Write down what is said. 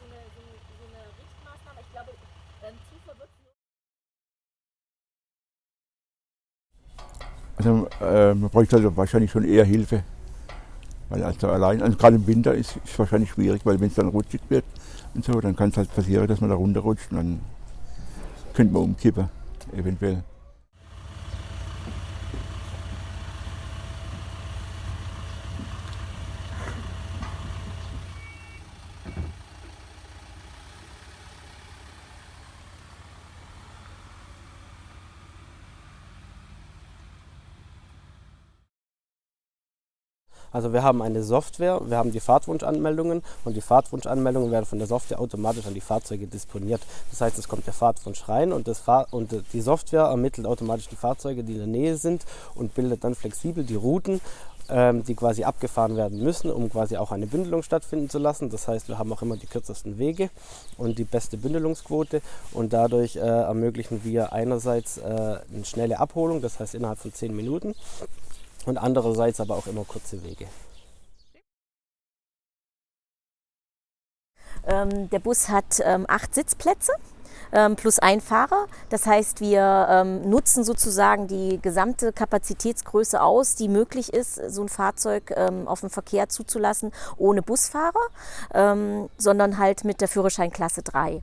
so eine, so eine, so eine Richtmaßnahme. Ich glaube, ähm, tiefer wird Also äh, man bräuchte also wahrscheinlich schon eher Hilfe. Weil also allein, also gerade im Winter ist es wahrscheinlich schwierig, weil wenn es dann rutschig wird und so, dann kann es halt passieren, dass man da runterrutscht und dann könnte man umkippen, eventuell. Also wir haben eine Software, wir haben die Fahrtwunschanmeldungen und die Fahrtwunschanmeldungen werden von der Software automatisch an die Fahrzeuge disponiert. Das heißt, es kommt der Fahrtwunsch rein und, Fahr und die Software ermittelt automatisch die Fahrzeuge, die in der Nähe sind und bildet dann flexibel die Routen ähm, die quasi abgefahren werden müssen, um quasi auch eine Bündelung stattfinden zu lassen. Das heißt, wir haben auch immer die kürzesten Wege und die beste Bündelungsquote und dadurch äh, ermöglichen wir einerseits äh, eine schnelle Abholung, das heißt innerhalb von 10 Minuten und andererseits aber auch immer kurze Wege. Ähm, der Bus hat ähm, acht Sitzplätze ähm, plus ein Fahrer. Das heißt, wir nutzen sozusagen die gesamte Kapazitätsgröße aus, die möglich ist, so ein Fahrzeug auf den Verkehr zuzulassen, ohne Busfahrer, sondern halt mit der Führerscheinklasse 3.